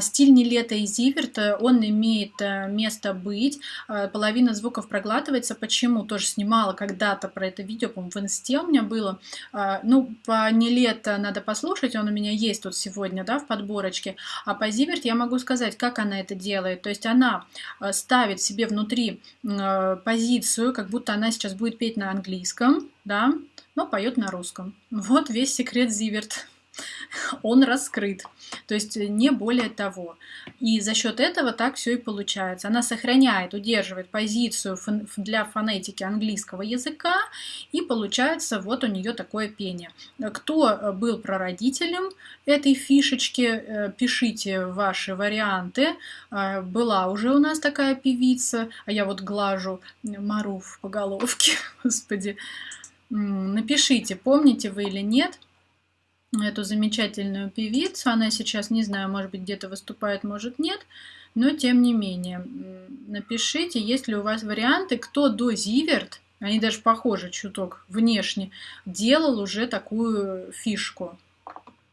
Стиль Нилета и Зиверт, он имеет место быть. Половина звуков проглатывается. Почему? Тоже снимала когда-то про это видео, по-моему, в инсте у меня было. Ну, по Нилета надо послушать, он у меня есть тут сегодня, да, в подборочке. А по Зиверт я могу сказать, как она это делает. То есть она ставит себе внутри позицию, как будто она сейчас будет петь на английском, да, но поет на русском. Вот весь секрет Зиверт. Он раскрыт. То есть э, не более того. И за счет этого так все и получается. Она сохраняет, удерживает позицию для фонетики английского языка, и получается вот у нее такое пение. Кто э, был прародителем этой фишечки, э, пишите ваши варианты. Была уже у нас такая певица, а я вот глажу Маруф по головке, господи. Напишите, помните вы или нет эту замечательную певицу. Она сейчас, не знаю, может быть, где-то выступает, может, нет. Но, тем не менее, напишите, есть ли у вас варианты, кто до Зиверт, они даже похожи чуток внешне, делал уже такую фишку.